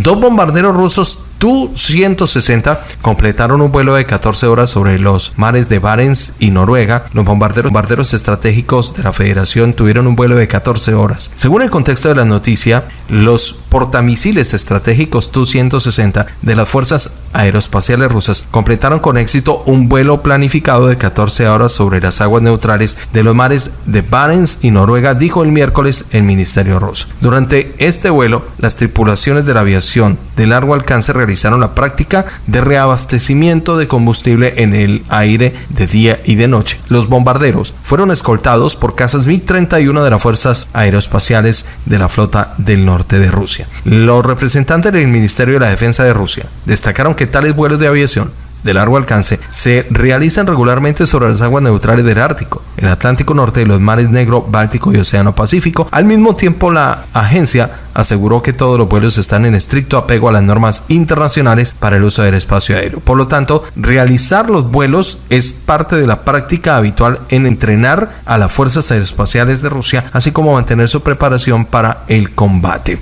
Dos bombarderos rusos Tu-160 completaron un vuelo de 14 horas sobre los mares de Barents y Noruega. Los bombarderos, estratégicos de la Federación tuvieron un vuelo de 14 horas. Según el contexto de la noticia, los portamisiles estratégicos Tu-160 de las Fuerzas Aeroespaciales Rusas completaron con éxito un vuelo planificado de 14 horas sobre las aguas neutrales de los mares de Barents y Noruega, dijo el miércoles el Ministerio ruso. Durante este vuelo, las tripulaciones de la aviación de largo alcance realizaron la práctica de reabastecimiento de combustible en el aire de día y de noche. Los bombarderos fueron escoltados por casas MiG-31 de las Fuerzas Aeroespaciales de la Flota del Norte de Rusia. Los representantes del Ministerio de la Defensa de Rusia destacaron que tales vuelos de aviación de largo alcance se realizan regularmente sobre las aguas neutrales del Ártico, el Atlántico Norte y los mares Negro, Báltico y Océano Pacífico. Al mismo tiempo, la agencia aseguró que todos los vuelos están en estricto apego a las normas internacionales para el uso del espacio aéreo. Por lo tanto, realizar los vuelos es parte de la práctica habitual en entrenar a las fuerzas aeroespaciales de Rusia, así como mantener su preparación para el combate.